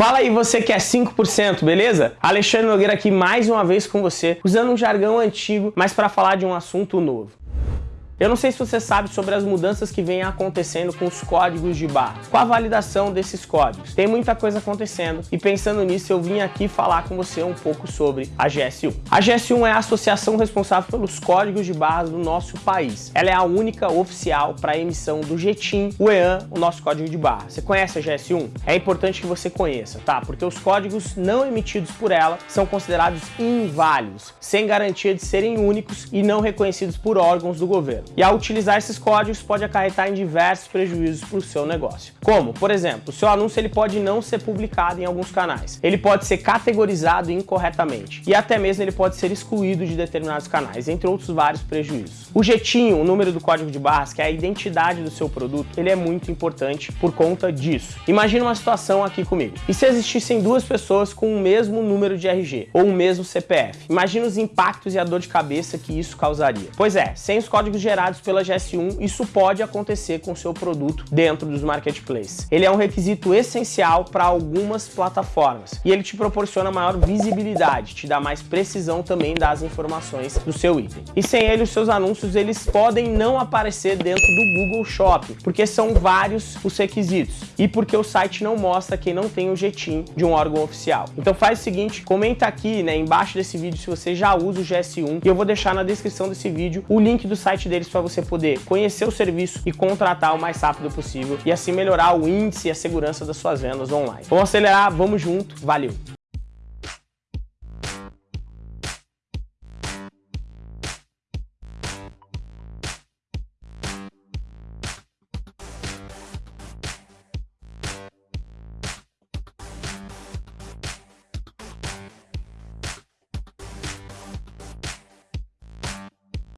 Fala aí você que é 5%, beleza? Alexandre Nogueira aqui mais uma vez com você, usando um jargão antigo, mas para falar de um assunto novo. Eu não sei se você sabe sobre as mudanças que vêm acontecendo com os códigos de barra, com a validação desses códigos. Tem muita coisa acontecendo e pensando nisso eu vim aqui falar com você um pouco sobre a GS1. A GS1 é a associação responsável pelos códigos de barras do nosso país. Ela é a única oficial para a emissão do GTIM, o EAN, o nosso código de barra. Você conhece a GS1? É importante que você conheça, tá? Porque os códigos não emitidos por ela são considerados inválidos, sem garantia de serem únicos e não reconhecidos por órgãos do governo. E ao utilizar esses códigos pode acarretar em diversos prejuízos para o seu negócio. Como, por exemplo, o seu anúncio ele pode não ser publicado em alguns canais. Ele pode ser categorizado incorretamente e até mesmo ele pode ser excluído de determinados canais, entre outros vários prejuízos. O jetinho, o número do código de barras, que é a identidade do seu produto, ele é muito importante por conta disso. Imagina uma situação aqui comigo. E se existissem duas pessoas com o mesmo número de RG ou o mesmo CPF? Imagina os impactos e a dor de cabeça que isso causaria. Pois é, sem os códigos gerados gerados pela GS1, isso pode acontecer com seu produto dentro dos marketplaces. Ele é um requisito essencial para algumas plataformas e ele te proporciona maior visibilidade, te dá mais precisão também das informações do seu item. E sem ele, os seus anúncios eles podem não aparecer dentro do Google Shopping, porque são vários os requisitos e porque o site não mostra quem não tem o GTIM de um órgão oficial. Então faz o seguinte, comenta aqui né, embaixo desse vídeo se você já usa o GS1 e eu vou deixar na descrição desse vídeo o link do site deles para você poder conhecer o serviço e contratar o mais rápido possível e assim melhorar o índice e a segurança das suas vendas online. Vamos acelerar, vamos junto, valeu!